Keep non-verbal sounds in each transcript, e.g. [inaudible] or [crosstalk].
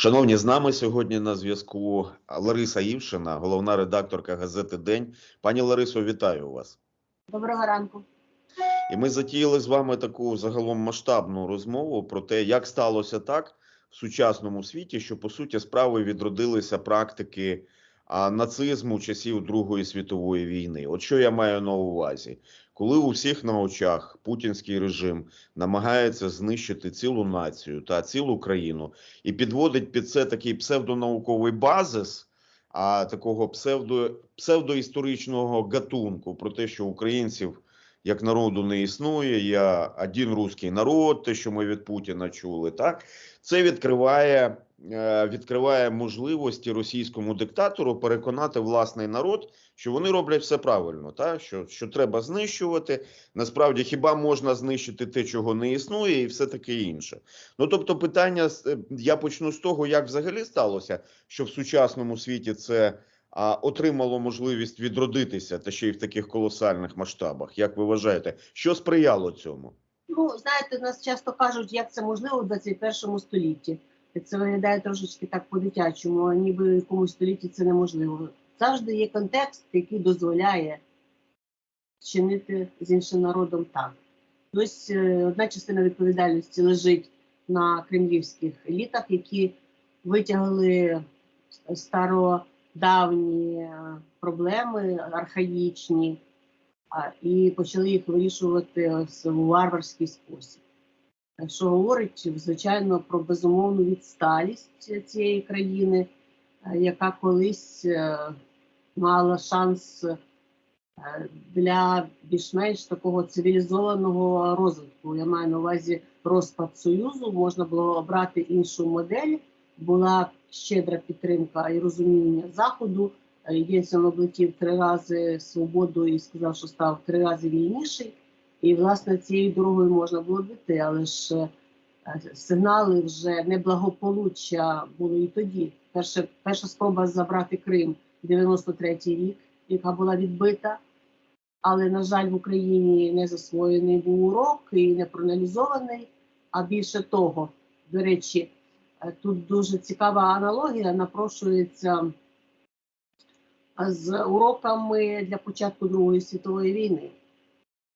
Шановні, з нами сьогодні на зв'язку Лариса Івшина, головна редакторка газети День. Пані Ларисо, вітаю вас. Доброго ранку. І ми затіяли з вами таку загалом масштабну розмову про те, як сталося так в сучасному світі, що по суті справи відродилися практики нацизму часів Другої світової війни. От що я маю на увазі, коли у всіх на очах путінський режим намагається знищити цілу націю та цілу країну і підводить під це такий псевдонауковий базис. А такого псевдо, псевдоісторичного гатунку про те, що українців як народу не існує, я один русський народ, те, що ми від Путіна чули, так це відкриває, відкриває можливості російському диктатору переконати власний народ, що вони роблять все правильно, так? Що, що треба знищувати. Насправді, хіба можна знищити те, чого не існує, і все таке інше. Ну тобто, питання е, я почну з того, як взагалі сталося, що в сучасному світі це а, отримало можливість відродитися та ще й в таких колосальних масштабах. Як ви вважаєте, що сприяло цьому? Ну, знаєте, нас часто кажуть, як це можливо в 21 столітті. Це виглядає трошечки так по-дитячому, ніби в якомусь столітті це неможливо. Завжди є контекст, який дозволяє чинити з іншим народом так. Ось е, одна частина відповідальності лежить на кремлівських елітах, які витягли стародавні е, проблеми, архаїчні, і почали їх вирішувати у варварський спосіб. Що говорить, звичайно, про безумовну відсталість цієї країни, е, яка колись е, мала шанс е, для більш-менш такого цивілізованого розвитку. Я маю на увазі розпад Союзу, можна було обрати іншу модель, була щедра підтримка і розуміння Заходу. Єльцин облетів три рази свободу і сказав, що став три рази вільніший. І, власне, цією дорогою можна було піти, але ж е, сигнали вже неблагополуччя були і тоді. Перша, перша спроба забрати Крим 93-й рік, яка була відбита. Але, на жаль, в Україні не засвоєний був урок і не проаналізований. А більше того, до речі, е, тут дуже цікава аналогія напрошується з уроками для початку Другої світової війни.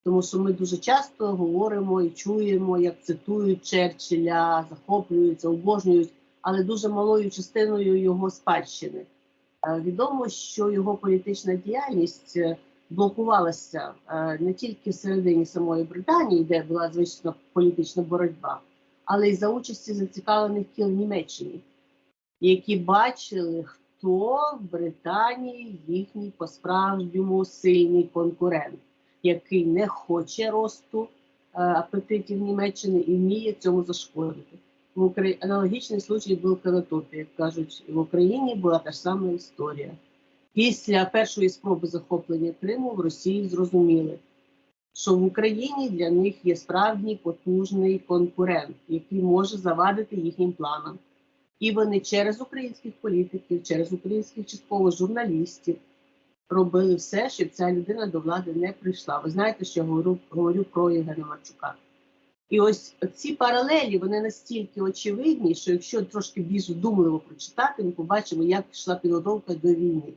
Тому що ми дуже часто говоримо і чуємо, як цитують Черчилля, захоплюються, обожнюють, але дуже малою частиною його спадщини. Е, Відомо, що його політична діяльність е, блокувалася е, не тільки всередині самої Британії, де була звична політична боротьба, але й за участі зацікавлених кіл в Німеччині, які бачили, хто в Британії їхній по-справжньому сильний конкурент, який не хоче росту е, апетитів Німеччини і вміє цьому зашкодити. В Украї... Аналогічний случай був Канатопі, як кажуть, в Україні була та ж сама історія. Після першої спроби захоплення Криму в Росії зрозуміли, що в Україні для них є справді потужний конкурент, який може завадити їхнім планам. І вони через українських політиків, через українських частково журналістів робили все, щоб ця людина до влади не прийшла. Ви знаєте, що я говорю, говорю про Євгена Марчука. І ось ці паралелі вони настільки очевидні, що якщо трошки більш вдумливо прочитати, ми побачимо, як йшла підготовка до війни.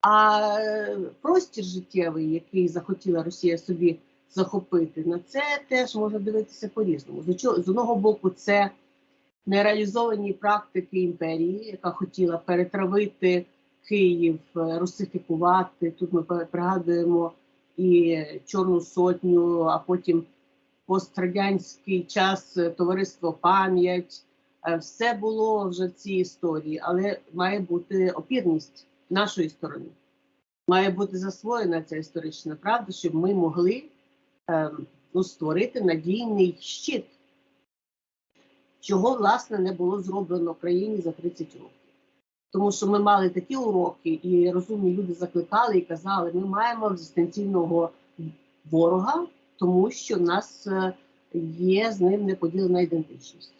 А е, простір життєвий, який захотіла Росія собі захопити, на це теж можна дивитися по-різному. З одного боку, це нереалізовані практики імперії, яка хотіла перетравити Київ, е, русифікувати. Тут ми пригадуємо і Чорну Сотню, а потім пострадянський час е, товариство пам'ять. Е, Все було вже в цій історії, але має бути опірність нашої сторони. Має бути засвоєна ця історична правда, щоб ми могли ем, ну, створити надійний щит, чого власне не було зроблено в країні за 30 років. Тому що ми мали такі уроки, і розумні люди закликали і казали, ми маємо екзистенційного ворога, тому що в нас е, є з ним неподілена ідентичність.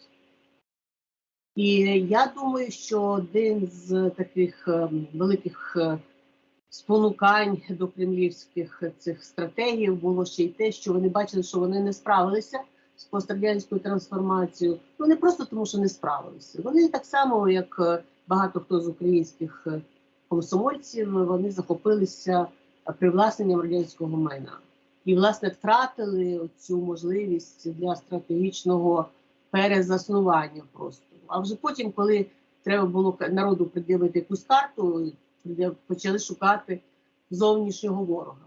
І я думаю, що один з таких е, великих е, спонукань до кремлівських цих стратегій було ще й те, що вони бачили, що вони не справилися з пострадянською трансформацією. Ну не просто тому, що не справилися. Вони так само, як багато хто з українських е, комсомольців, вони захопилися е, привласненням радянського майна і, власне, втратили цю можливість для стратегічного перезаснування просто. А вже потім, коли треба було народу пред'явити якусь карту, почали шукати зовнішнього ворога.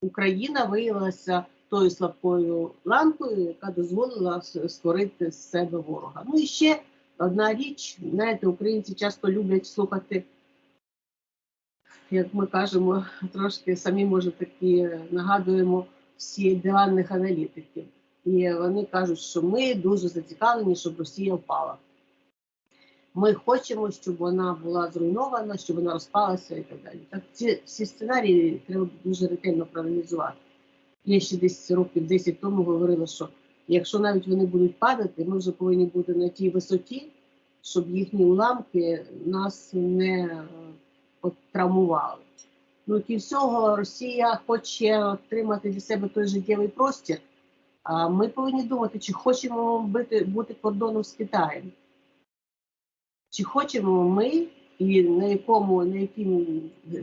Україна виявилася тою слабкою ланкою, яка дозволила створити з себе ворога. Ну і ще одна річ, знаєте, українці часто люблять слухати, як ми кажемо, трошки самі може такі нагадуємо всі диванних аналітиків. І вони кажуть, що ми дуже зацікавлені, щоб Росія впала. Ми хочемо, щоб вона була зруйнована, щоб вона розпалася і так далі. Так ці всі сценарії треба дуже ретельно проаналізувати. Я ще десь років 10 тому говорила, що якщо навіть вони будуть падати, ми вже повинні бути на тій висоті, щоб їхні уламки нас не е, травмували. Ну і всього Росія хоче отримати для себе той життєвий простір. А ми повинні думати, чи хочемо бути, бути кордоном з Китаєм. Чи хочемо ми, і на якому, на якій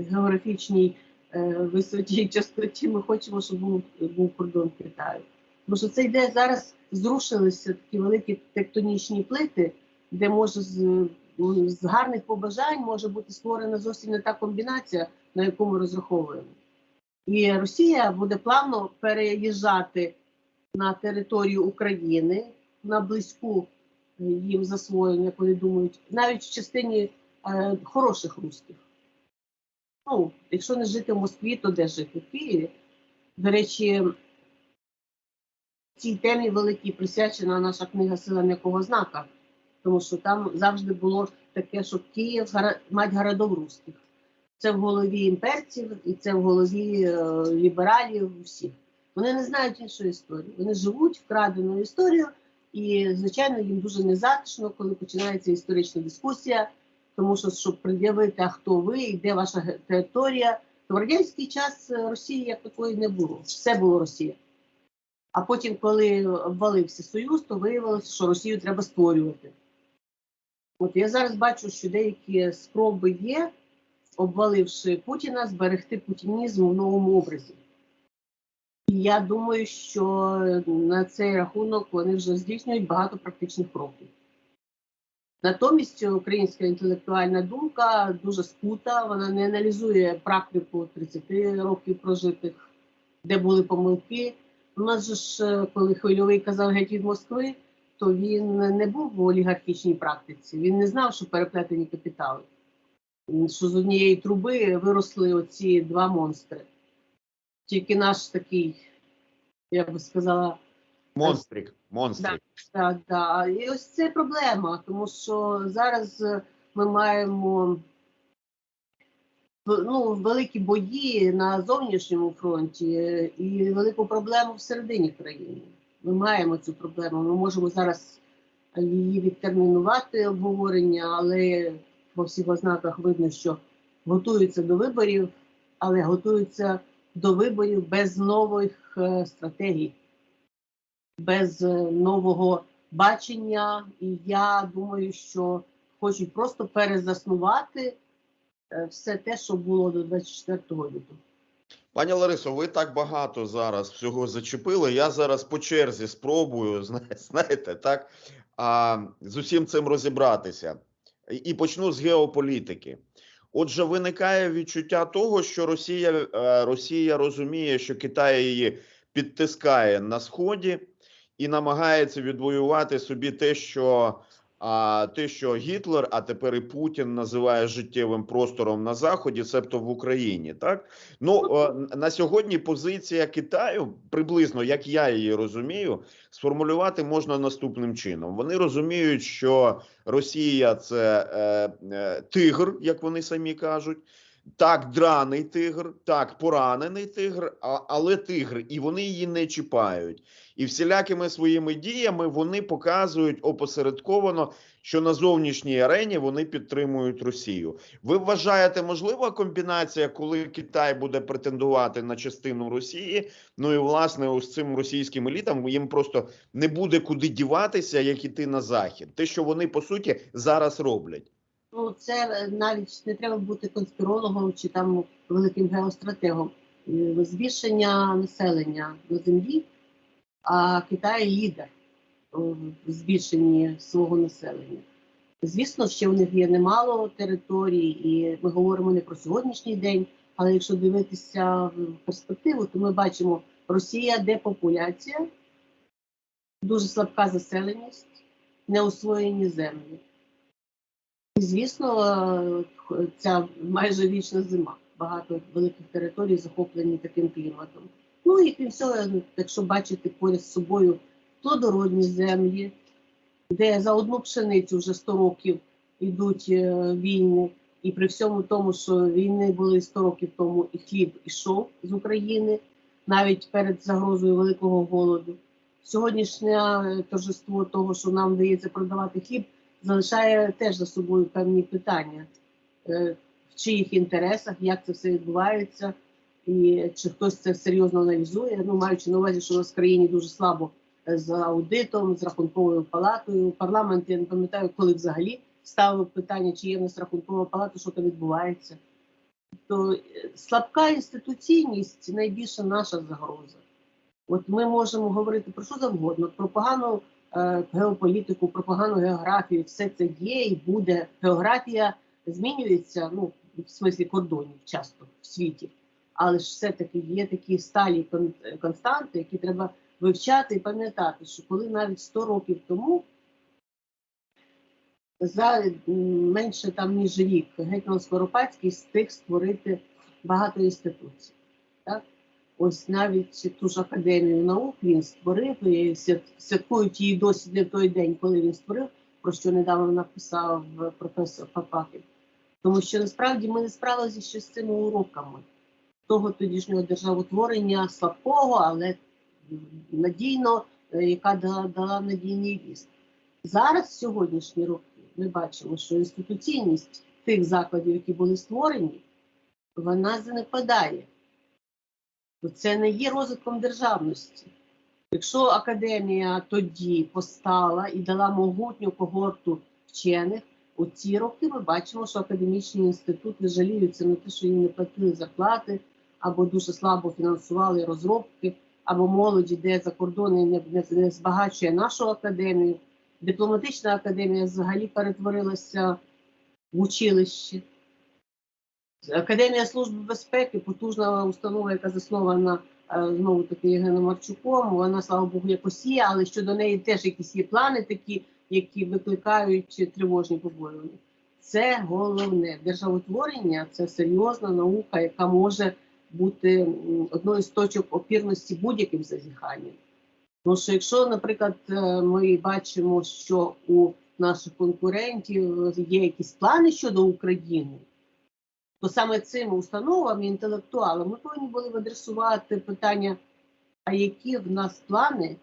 географічній е, висоті [laughs] частоті ми хочемо, щоб був, був кордон Китаю. Тому що це йде зараз, зрушилися такі великі тектонічні плити, де може з, з гарних побажань може бути створена зовсім не та комбінація, на яку ми розраховуємо. І Росія буде плавно переїжджати на територію України на близьку е, їм засвоєння, як вони думають, навіть в частині е, хороших русських. Ну, якщо не жити в Москві, то де жити? В Києві. До речі, цій темі великій присвячена наша книга Сила м'якого знака, тому що там завжди було таке, що Київ мать городов русських. Це в голові імперців і це в голові е, лібералів всіх. Вони не знають іншої історії. Вони живуть вкраденою історією, і, звичайно, їм дуже незатишно, коли починається історична дискусія, тому що щоб пред'явити, а хто ви і де ваша територія, то в радянський час е, Росії як такої не було. Все було Росія. А потім, коли обвалився Союз, то виявилося, що Росію треба створювати. От я зараз бачу, що деякі спроби є, обваливши Путіна, зберегти путінізм в новому образі. І я думаю, що на цей рахунок вони вже здійснюють багато практичних кроків. Натомість українська інтелектуальна думка дуже скута, вона не аналізує практику 30 років прожитих, де були помилки. У нас же ж, е, коли хвильовий казав геть від Москви, то він не був в олігархічній практиці. Він не знав, що переплетені капітали. Що з однієї труби виросли оці два монстри. Тільки наш такий, я би сказала, Монстрик, монстрик. так, да. І ось це проблема, тому що зараз е, ми маємо ну, великі бої на зовнішньому фронті е, і велику проблему всередині країни. Ми маємо цю проблему. Ми можемо зараз її відтермінувати обговорення, але по всіх ознаках видно, що готуються до виборів, але готуються до виборів без нових е, стратегій без е, нового бачення. І я думаю, що хочуть просто перезаснувати все те, що було до 24 лютого. Пані Ларисо, ви так багато зараз всього зачепили. Я зараз по черзі спробую, [laughs] зна- знаєте, так, а, з усім цим розібратися. І- І почну з геополітики. Отже, виникає відчуття того, що Росія, е, Росія розуміє, що Китай її підтискає на сході і намагається відвоювати собі те, що а те, що Гітлер, а тепер і Путін називає життєвим простором на заході, себто в Україні, так ну е, на сьогодні позиція Китаю, приблизно як я її розумію, сформулювати можна наступним чином. Вони розуміють, що Росія це е, е, тигр, як вони самі кажуть. Так, драний тигр, так, поранений тигр, але тигр, і вони її не чіпають. І всілякими своїми діями вони показують опосередковано, що на зовнішній арені вони підтримують Росію. Ви вважаєте, можлива комбінація, коли Китай буде претендувати на частину Росії? Ну і власне, ось цим російським елітам їм просто не буде куди діватися, як іти на захід. Те, що вони по суті зараз роблять. Ну, це е, навіть не треба бути конспірологом чи там великим геостратегом. Е, Збільшення населення на землі, а Китай лідер в збільшенні свого населення. Звісно, ще у них є немало територій, і ми говоримо не про сьогоднішній день, але якщо дивитися в перспективу, то ми бачимо Росія депопуляція, дуже слабка заселеність, неосвоєні землі. Звісно, ця майже вічна зима. Багато великих територій захоплені таким кліматом. Ну і крім всього, якщо бачити поряд з собою плодородні землі, де за одну пшеницю вже 100 років йдуть е, війни, і при всьому тому, що війни були 100 років тому, і хліб ішов з України навіть перед загрозою великого голоду. Сьогоднішнє торжество того, що нам вдається продавати хліб, залишає теж за собою певні питання, Е, в чиїх інтересах, як це все відбувається, і чи хтось це серйозно аналізує. Ну, маючи на увазі, що у нас в країні дуже слабо е, з аудитом, з рахунковою палатою. Парламент, я не пам'ятаю, коли взагалі ставив питання, чи є в нас рахункова палата, що там відбувається. То е, слабка інституційність найбільша наша загроза. От ми можемо говорити про що завгодно, про погану геополітику, про погану географію, все це є і буде. Географія змінюється, ну, в смислі кордонів часто в світі, але ж все-таки є такі сталі константи, які треба вивчати і пам'ятати, що коли навіть 100 років тому за менше там ніж рік гетьман Скоропадський встиг створити багато інституцій. Так? Ось навіть ту ж академію наук він створив, і святкують її досі не в той день, коли він створив, про що недавно написав професор Папахін. Тому що насправді ми не справилися ще з цими уроками того тодішнього державотворення слабкого, але надійно, е, яка дала, дала надійний віст. Зараз, сьогоднішні роки, ми бачимо, що інституційність тих закладів, які були створені, вона занепадає. Бо Це не є розвитком державності. Якщо академія тоді постала і дала могутню когорту вчених, у ці роки ми бачимо, що академічні інститути жаліються на те, що їм не платили зарплати, або дуже слабо фінансували розробки, або молодь іде за кордони не, не, не збагачує нашу академію. Дипломатична академія взагалі перетворилася в училище. Академія служби безпеки, потужна установа, яка заснована е, знову таки Євгеном Марчуком. Вона, слава Богу, є, але щодо неї теж якісь є плани такі, які викликають тривожні побоювання. Це головне державотворення це серйозна наука, яка може бути одною з точок опірності будь-яким зазіханням. Тому що якщо, наприклад, е, ми бачимо, що у наших конкурентів є якісь плани щодо України, то саме цим установам і інтелектуалам ми повинні були б адресувати питання, а які в нас плани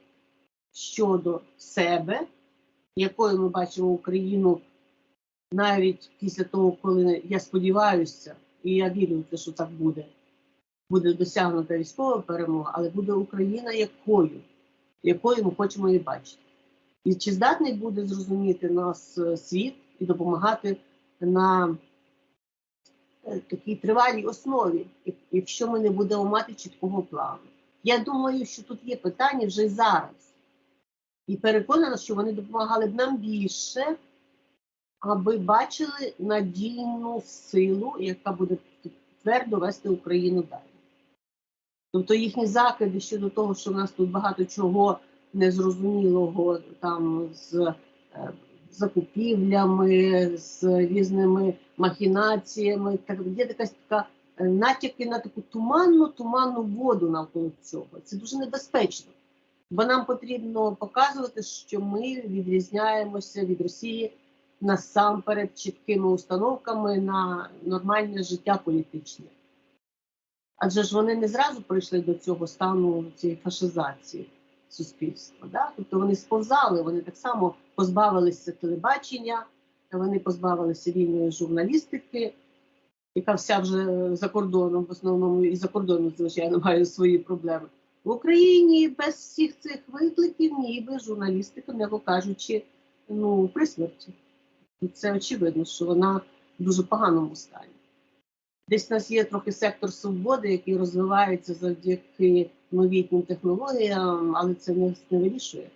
щодо себе, якою ми бачимо Україну навіть після того, коли я сподіваюся, і я вірю в те, що так буде, буде досягнута військова перемога, але буде Україна якою, якою ми хочемо її бачити. І чи здатний буде зрозуміти нас е, світ і допомагати на е, такій тривалій основі, якщо ми не будемо мати чіткого плану. Я думаю, що тут є питання вже зараз. І переконана, що вони допомагали б нам більше, аби бачили надійну силу, яка буде твердо вести Україну далі. Тобто їхні закиди щодо того, що в нас тут багато чого незрозумілого там з е, закупівлями, з різними махінаціями, так є якась така е, натяки на таку туманну, туманну воду навколо цього. Це дуже небезпечно. Бо нам потрібно показувати, що ми відрізняємося від Росії насамперед чіткими установками на нормальне життя політичне. Адже ж вони не зразу прийшли до цього стану цієї фашизації. суспільства. Да? Тобто вони сповзали, вони так само позбавилися телебачення, вони позбавилися вільної журналістики, яка вся вже за кордоном, в основному і за кордоном, звичайно, має свої проблеми. В Україні без всіх цих викликів, ніби журналістика, м'яко кажучи, ну, при смерті. І це очевидно, що вона в дуже поганому стані. Десь у нас є трохи сектор свободи, який розвивається завдяки новітнім технологіям, але це не вирішує.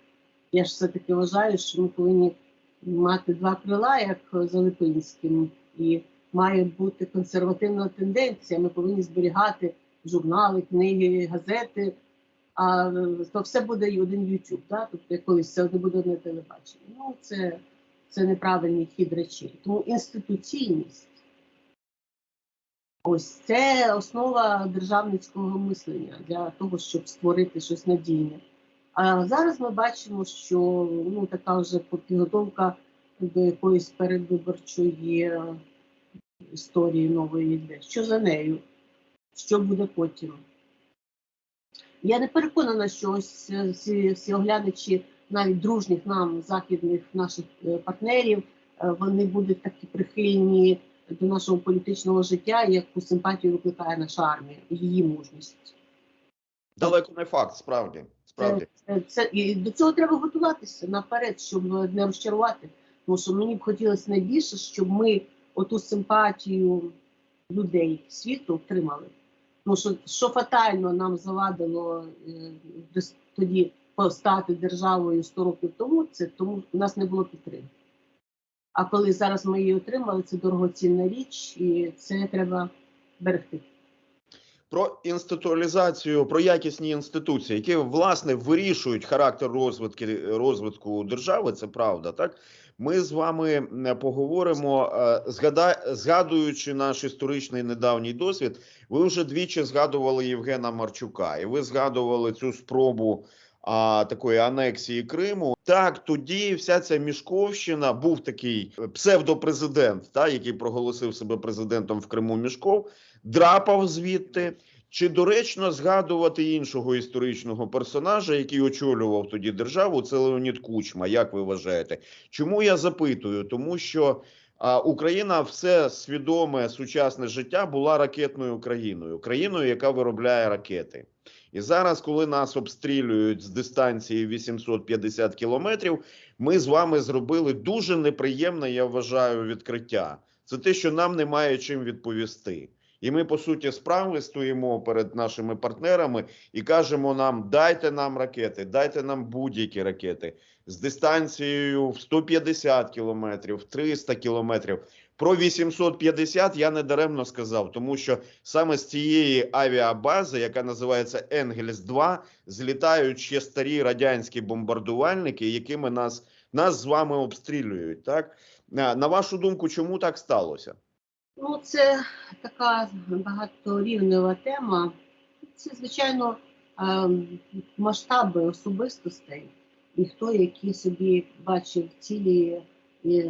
Я ж все-таки вважаю, що ми повинні мати два крила, як за Липинським, і має бути консервативна тенденція. Ми повинні зберігати журнали, книги, газети. А то все буде і один YouTube, да? тобто колись це не буде одне телебачення. Ну це, це неправильний хід речей. Тому інституційність ось це основа державницького мислення для того, щоб створити щось надійне. Зараз ми бачимо, що ну така вже підготовка до якоїсь передвиборчої історії нової йде. Що за нею? Що буде потім? Я не переконана, що ось е, всі, всі оглядачі навіть дружніх нам західних наших е, партнерів, е, вони будуть такі прихильні до нашого політичного життя, яку симпатію викликає наша армія і її мужність. Далеко не факт, справді. Справді. Це, це і до цього треба готуватися наперед, щоб не розчарувати. Тому що мені б хотілося найбільше, щоб ми оту симпатію людей світу втримали. Тому що що фатально нам завадило е, тоді постати державою 100 років тому, це тому у нас не було підтримки. А коли зараз ми її отримали, це дорогоцінна річ, і це треба берегти. Про інституалізацію, про якісні інституції, які власне вирішують характер розвитки розвитку держави. Це правда, так ми з вами поговоримо, е, згадуючи наш історичний недавній досвід. Ви вже двічі згадували Євгена Марчука, і ви згадували цю спробу а, такої анексії Криму. Так, тоді вся ця мішковщина був такий псевдопрезидент, та який проголосив себе президентом в Криму. Мішков драпав звідти. Чи доречно згадувати іншого історичного персонажа, який очолював тоді державу? Це Леонід Кучма. Як ви вважаєте? Чому я запитую? Тому що а, Україна все свідоме сучасне життя була ракетною країною, країною, яка виробляє ракети. І зараз, коли нас обстрілюють з дистанції 850 кілометрів, ми з вами зробили дуже неприємне, я вважаю, відкриття. Це те, що нам немає чим відповісти. І ми, по суті, справи стоїмо перед нашими партнерами і кажемо нам: дайте нам ракети, дайте нам будь-які ракети з дистанцією в 150 кілометрів, 300 кілометрів. Про 850 я не даремно сказав, тому що саме з цієї авіабази, яка називається Енгельс 2 злітають ще старі радянські бомбардувальники, якими нас, нас з вами обстрілюють. Так на вашу думку, чому так сталося? Ну, це така багаторівнева тема. Це, звичайно, ем, масштаби особистостей, і хто які собі бачив цілі,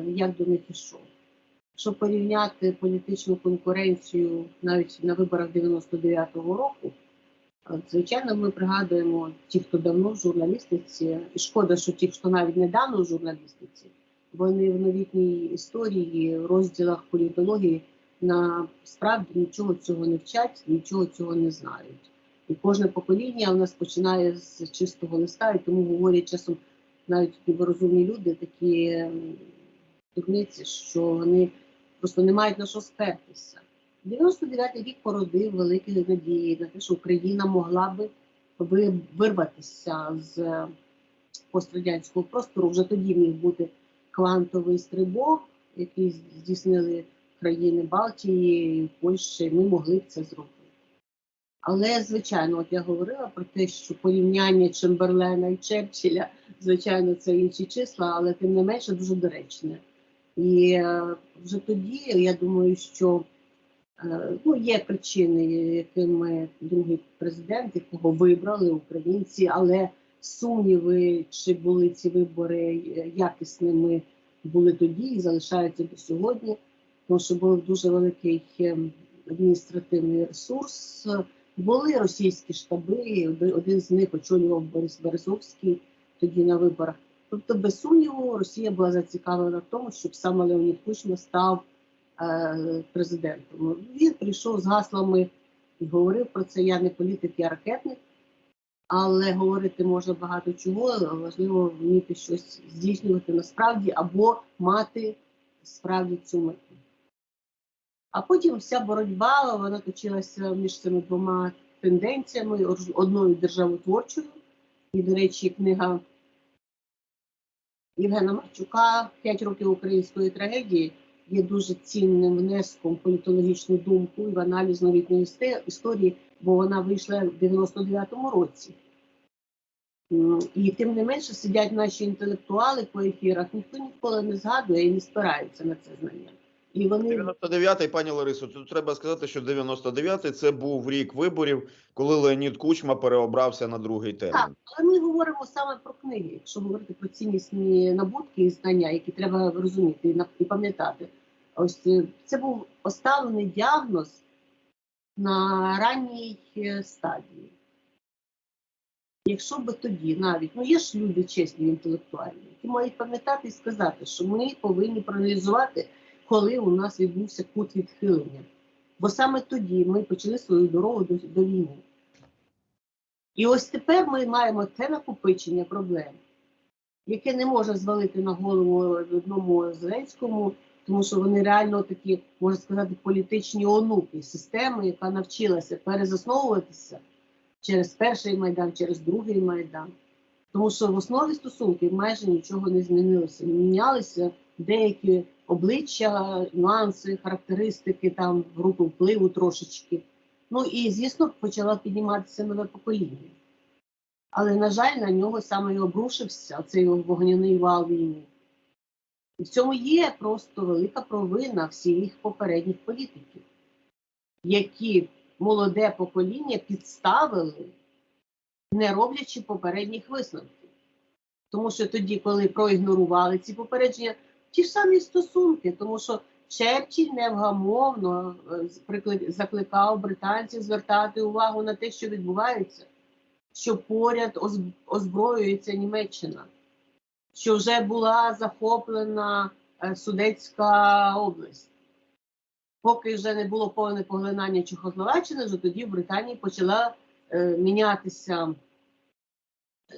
як до них ішов. Щоб порівняти політичну конкуренцію навіть на виборах 99-го року, е, звичайно, ми пригадуємо ті, хто давно в журналістиці, і шкода, що ті, хто навіть недавно в журналістиці, вони в новітній історії, в розділах політології на справді нічого цього не вчать, нічого цього не знають. І кожне покоління у нас починає з чистого листа, і тому говорять часом навіть розумні люди такі ем, дурниці, що вони просто не мають на що спертися. 99-й рік породив великі надії на те, що Україна могла би вирватися з пострадянського простору. Вже тоді міг бути квантовий стрибок, який здійснили країни Балтії, Польщі, ми могли б це зробити. Але, звичайно, от я говорила про те, що порівняння Чемберлена і Черчилля, звичайно, це інші числа, але тим не менше дуже доречне. І е, вже тоді я думаю, що е, ну, є причини, якими другий президент, якого вибрали українці, але сумніви, чи були ці вибори якісними, були тоді і залишаються до сьогодні тому що був дуже великий ем, адміністративний ресурс, Були російські штаби, один- з них очолював Борис Березовський тоді на виборах. Тобто, без сумніву, Росія була зацікавлена в тому, щоб саме Леонід Кучма став е, президентом. Він прийшов з гаслами і говорив про це. Я не політик, я ракетник, але говорити можна багато чого. Важливо вміти щось здійснювати насправді або мати справді цю мету. А потім вся боротьба вона точилася між цими двома тенденціями: одною державотворчою, і, до речі, книга Євгена Марчука «П'ять років української трагедії є дуже цінним внеском в політологічну думку і в аналіз новітньої історії, бо вона вийшла в 99-му році. І тим не менше сидять наші інтелектуали по ефірах, ніхто ніколи не згадує і не спирається на це знання. І вони 99-й, пані Ларисо, тут треба сказати, що 99-й це був рік виборів, коли Леонід Кучма переобрався на другий термін. Так, але ми говоримо саме про книги, якщо говорити про ціннісні набутки і знання, які треба розуміти і пам'ятати. Ось е, це був поставлений діагноз на ранній е, стадії. Якщо би тоді навіть, ну є ж люди чесні, інтелектуальні, які мають пам'ятати і сказати, що ми повинні проаналізувати, коли у нас відбувся кут відхилення. Бо саме тоді ми почали свою дорогу до, до війни. І ось тепер ми маємо те накопичення проблем, яке не може звалити на голову одному Зеленському, тому що вони реально такі, можна сказати, політичні онуки системи, яка навчилася перезасновуватися через перший майдан, через другий майдан. Тому що в основі стосунків майже нічого не змінилося. Мінялися деякі обличчя, нюанси, характеристики там групи впливу трошечки. Ну і звісно, почала підніматися нове покоління. Але, на жаль, на нього саме і обрушився цей вогняний вал війни. І в цьому є просто велика провина всіх попередніх політиків, які молоде покоління підставили, не роблячи попередніх висновків. Тому що тоді, коли проігнорували ці попередження, ті ж самі стосунки, тому що Черчилль невгамовно е, закликав британців звертати увагу на те, що відбувається, що поряд озброюється Німеччина, що вже була захоплена е, Судетська область. Поки вже не було повне поглинання Чехословаччини, вже тоді в Британії почала е, мінятися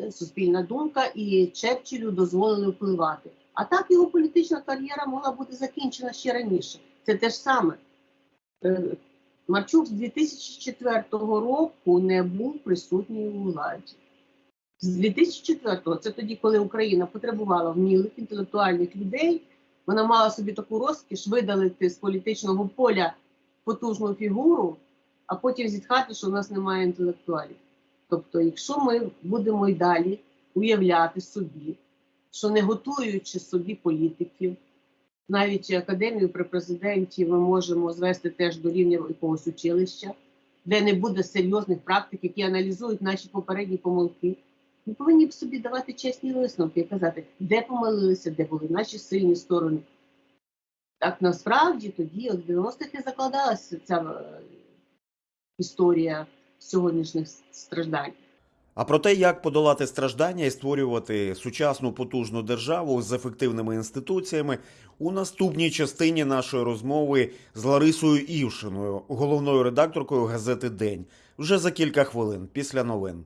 е, суспільна думка, і Черчиллю дозволили впливати. А так його політична кар'єра могла бути закінчена ще раніше. Це те ж саме. Е, Марчук з 2004 року не був присутній у владі. З 2004-го, це тоді, коли Україна потребувала вмілих інтелектуальних людей, вона мала собі таку розкіш видалити з політичного поля потужну фігуру, а потім зітхати, що в нас немає інтелектуалів. Тобто, якщо ми будемо й далі уявляти собі, що не готуючи собі політиків, навіть академію при президенті ми можемо звести теж до рівня якогось училища, де не буде серйозних практик, які аналізують наші попередні помилки. Ми повинні б собі давати чесні висновки і казати, де помилилися, де були наші сильні сторони. Так насправді тоді, от в 90-х і закладалася ця е, історія сьогоднішніх страждань. А про те, як подолати страждання і створювати сучасну потужну державу з ефективними інституціями, у наступній частині нашої розмови з Ларисою Івшиною, головною редакторкою газети День, вже за кілька хвилин після новин.